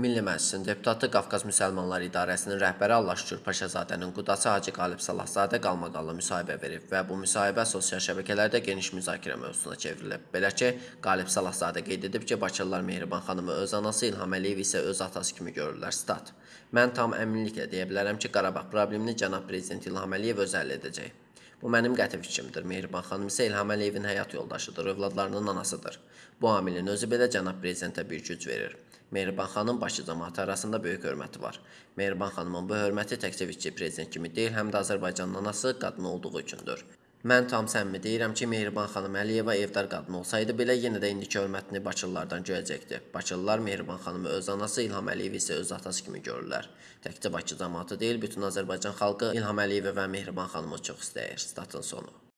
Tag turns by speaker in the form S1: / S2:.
S1: Milli Məclisin deputatı Qafqaz Müsəlmanlar İdarəsinin rəhbəri Allah şükür Paşazadənin qudası Hacı Qalib Salahzadə qalmaqallı müsahibə verib və bu müsahibə sosial şəbəkələrdə geniş müzakirə mövzusuna çevrilib. Belə ki, Qalib Salahzadə qeyd edib ki, Bakılılar Mehriban xanımı öz anası İlham Əliyev isə öz atası kimi görürlər. Stat. Mən tam əminliklə deyə bilərəm ki, Qarabağ problemini cənab prezident İlham Əliyev öz həll edəcək. Bu mənim qəti fikrimdir. Mehriban xanım isə İlham Əliyevin həyat yoldaşıdır, övladlarının anasıdır. Bu amilin özü belə cənab prezidentə bir güc verir. Mehriban xanım Bakı cəmaəti arasında böyük hörməti var. Mehriban xanımın bu hörməti təkcə vitçi prezident kimi deyil, həm də Azərbaycanın anası qadın olduğu üçündür. Mən tam səmimi deyirəm ki, Mehriban xanım Əliyeva evdar qadın olsaydı belə yenə də indiki hörmətini Bakılılardan görəcəkdi. Bakılılar Mehriban xanımı öz anası İlham Əliyev isə öz atası kimi görürlər. Təkcə Bakı cəmaəti deyil, bütün Azərbaycan xalqı İlham Əliyeva və Mehriban xanımı çox istəyir. Statın sonu.